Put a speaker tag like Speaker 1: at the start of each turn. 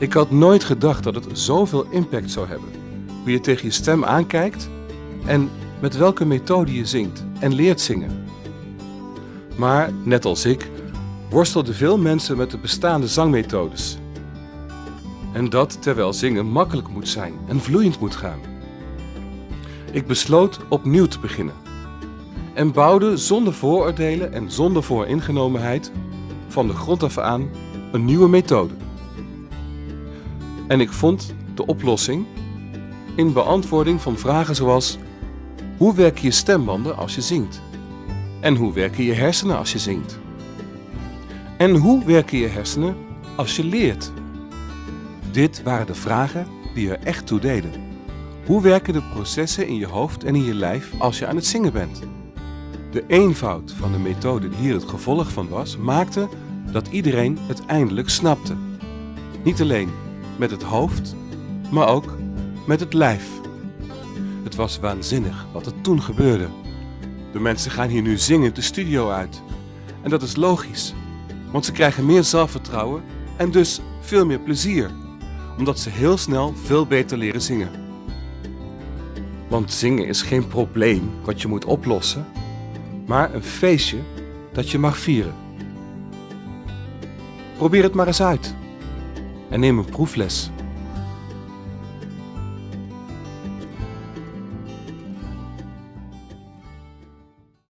Speaker 1: Ik had nooit gedacht dat het zoveel impact zou hebben. Hoe je tegen je stem aankijkt en met welke methode je zingt en leert zingen. Maar, net als ik, worstelden veel mensen met de bestaande zangmethodes. En dat terwijl zingen makkelijk moet zijn en vloeiend moet gaan. Ik besloot opnieuw te beginnen. En bouwde zonder vooroordelen en zonder vooringenomenheid van de grond af aan een nieuwe methode. En ik vond de oplossing in beantwoording van vragen zoals hoe werken je stembanden als je zingt? En hoe werken je hersenen als je zingt? En hoe werken je hersenen als je leert? Dit waren de vragen die er echt toe deden. Hoe werken de processen in je hoofd en in je lijf als je aan het zingen bent? De eenvoud van de methode die hier het gevolg van was, maakte dat iedereen het eindelijk snapte. Niet alleen met het hoofd, maar ook met het lijf. Het was waanzinnig wat er toen gebeurde. De mensen gaan hier nu zingend de studio uit. En dat is logisch, want ze krijgen meer zelfvertrouwen en dus veel meer plezier, omdat ze heel snel veel beter leren zingen. Want zingen is geen probleem wat je moet oplossen, maar een feestje dat je mag vieren. Probeer het maar eens uit en neem een proefles.